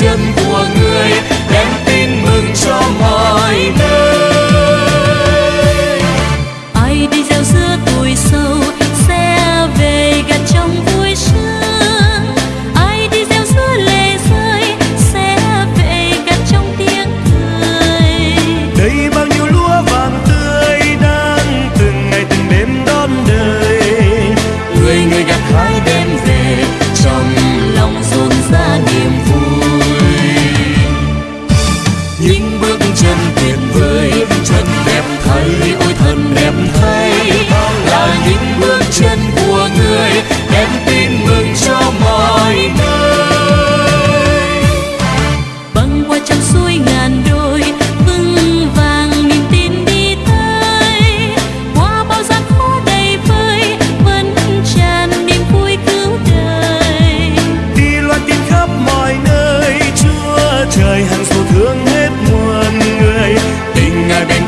chân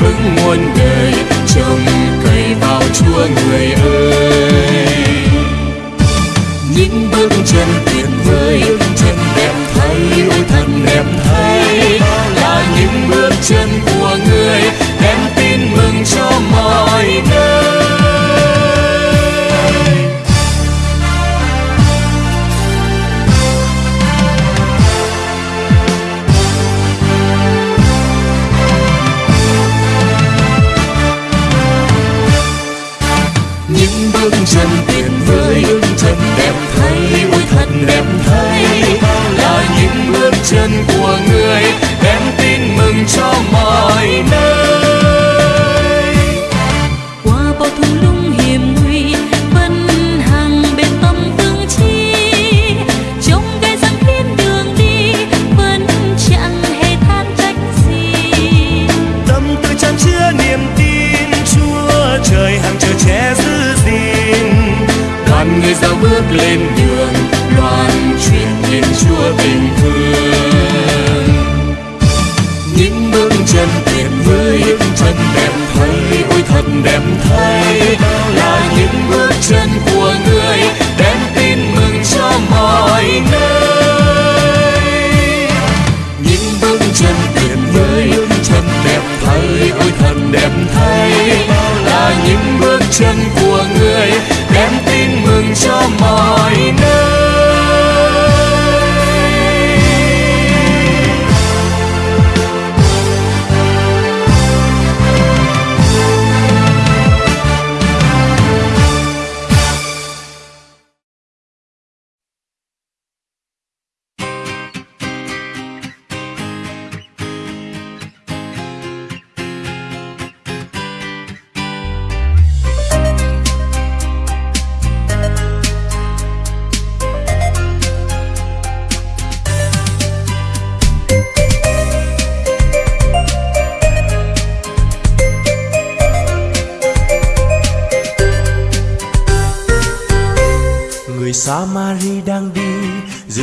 vững muôn đời, trồng cây vào chúa người ơi. Những bước chân tuyệt vời, chân đẹp thấy, ôi thật đẹp thấy, là những bước chân của người. Đời hàng chờ che giữ gìn. Đoàn người giao bước lên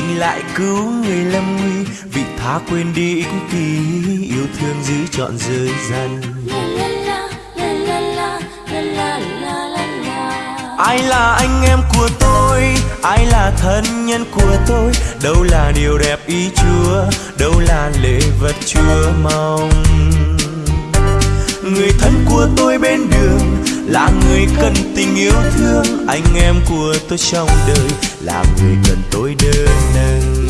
dừng lại cứu người lâm nguy. Vị tha quên đi ích kỷ yêu thương giữ trọn giới dân ai là anh em của tôi? Ai là thân nhân của tôi? Đâu là điều đẹp ý chúa? Đâu là lễ vật chúa mong của tôi bên đường, là người cần tình yêu thương. Anh em của tôi trong đời, là người cần tôi đơn nâng.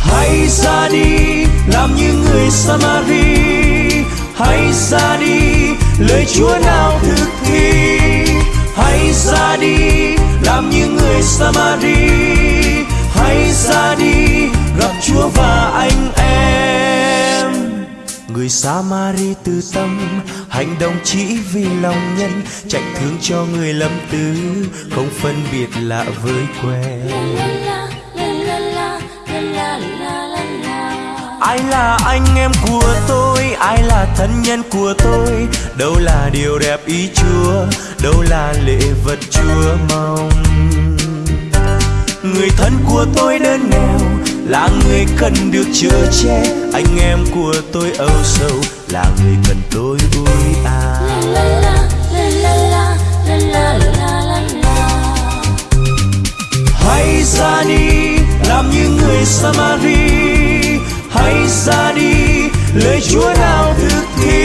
Hãy ra đi, làm như người Samari. Hãy ra đi, lời Chúa nào thực thi. Hãy ra đi, làm như người Samari. Hãy ra đi, gặp Chúa và anh em người Samari từ tâm, hành động chỉ vì lòng nhân chạy thương cho người lâm tứ không phân biệt lạ với quen. Ai là anh em của tôi? Ai là thân nhân của tôi? Đâu là điều đẹp ý chúa? Đâu là lễ vật chúa mong? Người thân của tôi đơn nghèo là người cần được chở che, anh em của tôi âu sầu. Là người cần tôi vui à. Hãy ra đi, làm như người Samari. Hãy ra đi, lời Chúa nào thực thi.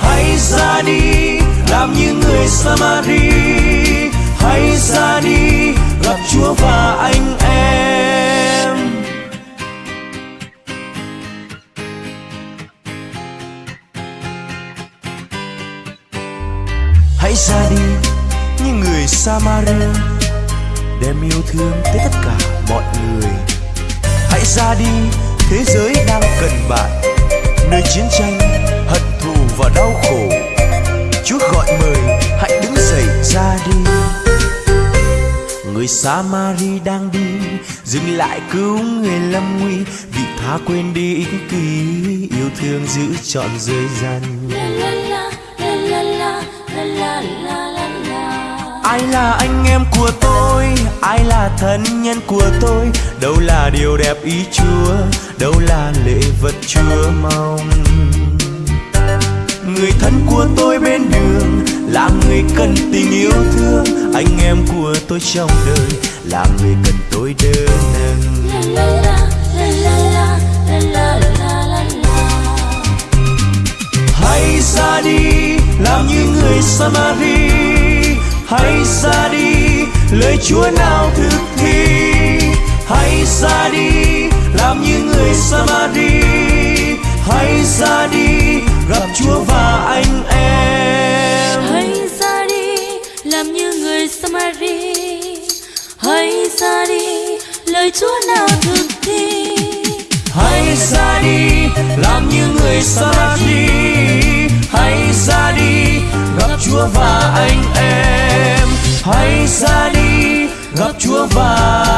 Hãy ra đi, làm như người Samari. Như Samari đem yêu thương tới tất cả mọi người. Hãy ra đi, thế giới đang cần bạn, nơi chiến tranh, hận thù và đau khổ. Chúa gọi mời, hãy đứng dậy ra đi. Người Samari đang đi, dừng lại cứu người lâm nguy. Vì tha quên đi ích kỷ, yêu thương giữ trọn giới gian. La la la la la la la la la ai là anh em của tôi? Ai là thân nhân của tôi? Đâu là điều đẹp ý chúa? Đâu là lễ vật chúa mong? Người thân của tôi bên đường là người cần tình yêu thương. Anh em của tôi trong đời là người cần tôi đỡ nâng hãy ra đi làm như người samari hãy ra đi lời Chúa nào thực thi. Hãy ra đi làm như người Samari. Hãy ra đi gặp Chúa và anh em. Hãy ra đi làm như người Samari. Hãy ra đi lời Chúa nào thực thi. Hãy ra đi làm như người Samari. Hãy ra đi gặp Chúa và anh em hãy ra đi gặp Chúa và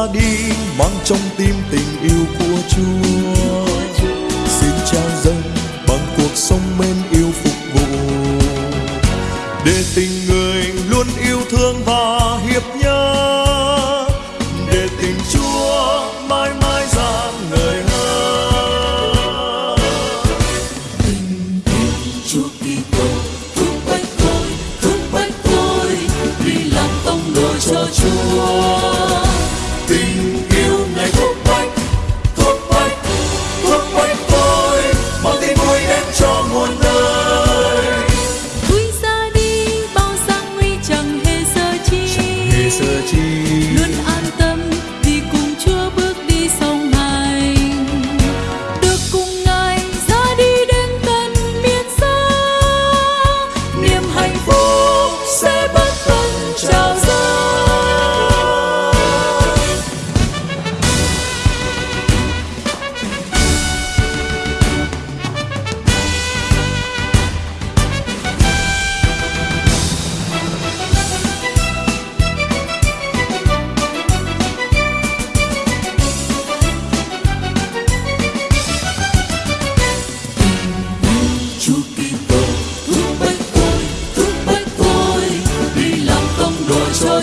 Ta đi, mang trong tim tình yêu của Chúa. Xin trao dâng bằng cuộc sống mến yêu phục vụ. Để tình người luôn yêu thương và hiệp nhất để tình Chúa mãi mãi dạng người hơn Chúa Kitô chi. Luôn an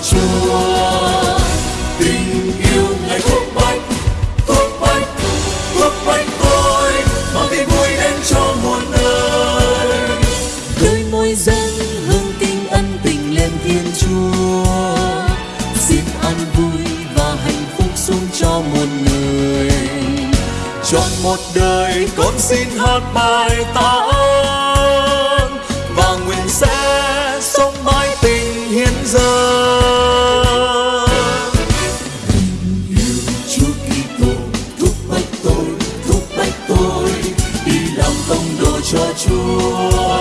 Chúa tình yêu ngày thuốc bách thuốc bách thuốc bách tôi mang tin vui đến cho muôn nơi đôi môi dân hương kinh ân tình lên thiên chúa xin an vui và hạnh phúc xuống cho muôn người Chọn một đời con xin hát bài ta ơi. chúa